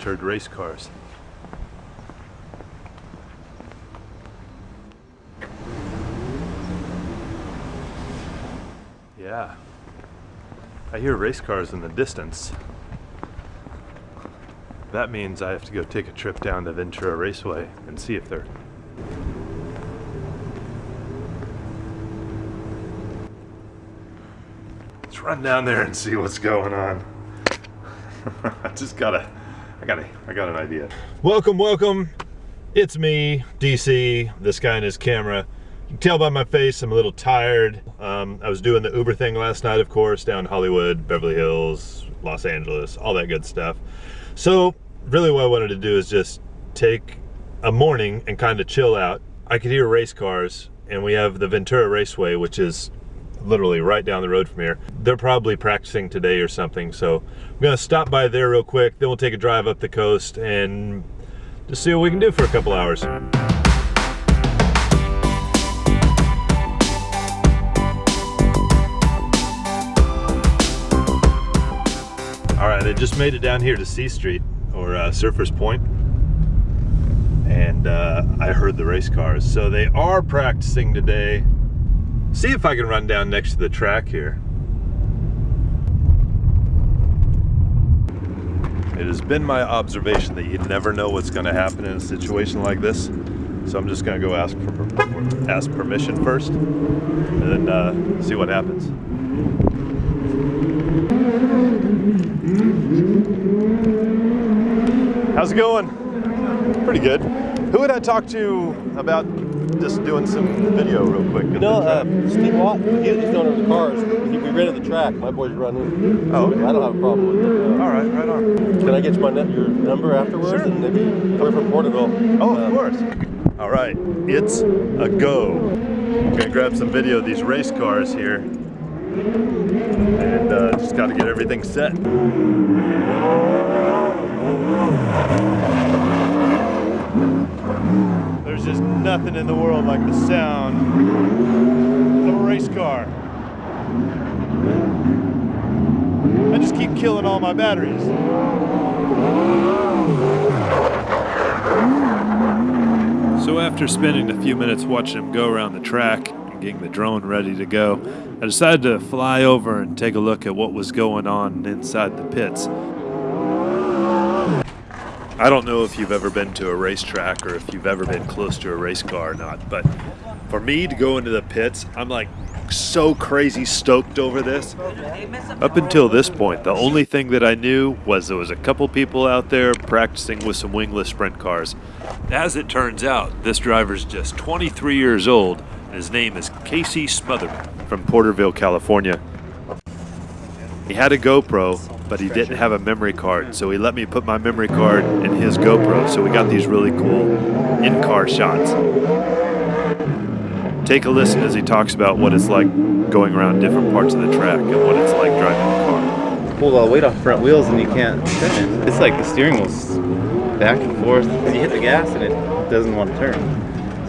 Heard race cars. Yeah. I hear race cars in the distance. That means I have to go take a trip down to Ventura Raceway and see if they're Let's run down there and see what's going on. I just gotta, I gotta, I got an idea. Welcome, welcome. It's me, DC, this guy and his camera. You can tell by my face I'm a little tired. Um, I was doing the Uber thing last night, of course, down Hollywood, Beverly Hills, Los Angeles, all that good stuff. So really what I wanted to do is just take a morning and kind of chill out. I could hear race cars and we have the Ventura Raceway, which is literally right down the road from here. They're probably practicing today or something, so I'm gonna stop by there real quick, then we'll take a drive up the coast and just see what we can do for a couple hours. All right, I just made it down here to C Street, or uh, Surfers Point, and uh, I heard the race cars. So they are practicing today see if I can run down next to the track here. It has been my observation that you never know what's going to happen in a situation like this. So I'm just going to go ask for ask permission first and then uh, see what happens. How's it going? Pretty good. Who would I talk to about just doing some video real quick. Know, uh, Steve Watt, he's the owner of the cars. He, we rented the track. My boys running. Oh, okay. I don't have a problem with it. Uh, All right, right on. Can I get you my your number afterwards? Sure. And maybe we're from Porterville. Oh, of um, course. All right, it's a go. I'm gonna grab some video of these race cars here. And uh, just gotta get everything set. There's just nothing in the world like the sound of a race car. I just keep killing all my batteries. So after spending a few minutes watching him go around the track and getting the drone ready to go, I decided to fly over and take a look at what was going on inside the pits. I don't know if you've ever been to a racetrack or if you've ever been close to a race car or not, but for me to go into the pits, I'm like so crazy stoked over this. Up until this point, the only thing that I knew was there was a couple people out there practicing with some wingless sprint cars. As it turns out, this driver's just 23 years old, and his name is Casey Smotherman from Porterville, California. He had a GoPro, but he didn't have a memory card, so he let me put my memory card in his GoPro, so we got these really cool in-car shots. Take a listen as he talks about what it's like going around different parts of the track and what it's like driving a car. Pulled all the weight off front wheels and you can't turn it. It's like the steering wheel's back and forth. You hit the gas and it doesn't want to turn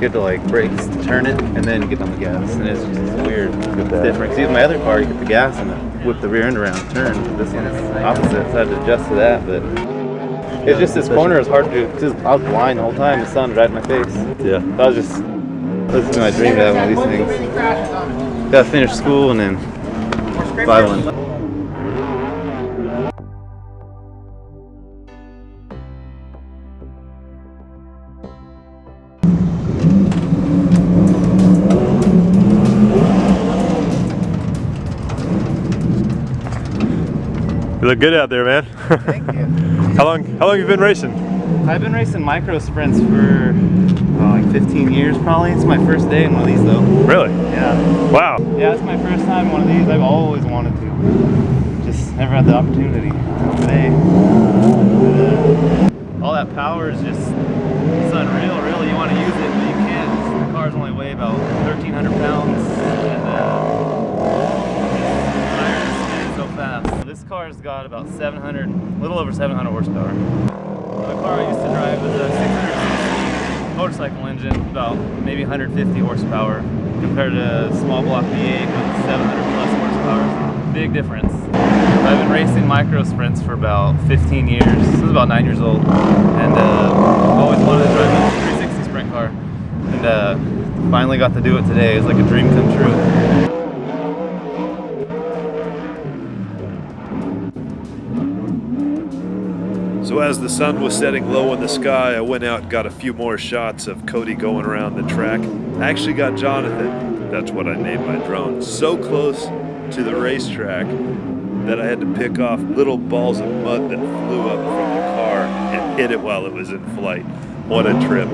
you have to like brake, turn it, and then get on the gas. And it's just weird. It's different. See, with my other car, you get the gas and it whip the rear end around, turn. This one is opposite, so I had to adjust to that. But it's just this corner is hard to do because I was blind the whole time. The sun right in my face. Yeah. So I was just, this is my dream to have one of these things. Gotta finish school and then buy one. You look good out there, man. Thank you. how long? How long have you been racing? I've been racing micro sprints for oh, like 15 years, probably. It's my first day in one of these, though. Really? Yeah. Wow. Yeah, it's my first time in one of these. I've always wanted to. Just never had the opportunity. Today. All that power is just it's unreal. Really, you want to use it, but you can't. The cars only weigh about 1,300 pounds, and uh, this car's about 700, a little over 700 horsepower. The car I used to drive was a 660 motorcycle engine, about maybe 150 horsepower, compared to a small block V8 with 700 plus horsepower. Big difference. I've been racing micro sprints for about 15 years. This is about nine years old, and uh, always wanted to drive a 360 sprint car. And uh, finally got to do it today. It's like a dream come true. So as the sun was setting low in the sky, I went out and got a few more shots of Cody going around the track. I actually got Jonathan, that's what I named my drone, so close to the racetrack that I had to pick off little balls of mud that flew up from the car and hit it while it was in flight. What a trip.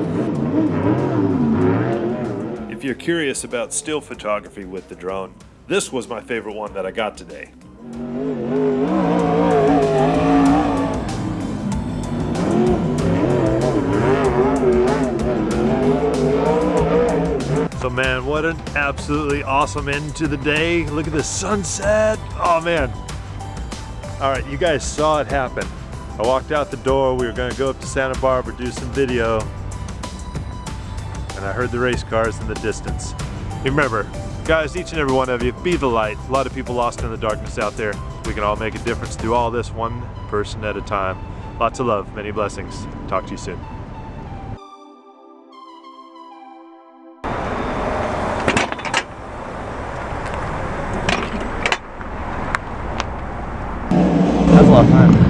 If you're curious about still photography with the drone, this was my favorite one that I got today. So man, what an absolutely awesome end to the day. Look at the sunset. Oh man. All right, you guys saw it happen. I walked out the door, we were gonna go up to Santa Barbara, do some video, and I heard the race cars in the distance. Remember, guys, each and every one of you, be the light. A lot of people lost in the darkness out there. We can all make a difference through all this one person at a time. Lots of love, many blessings. Talk to you soon. That's a lot of time.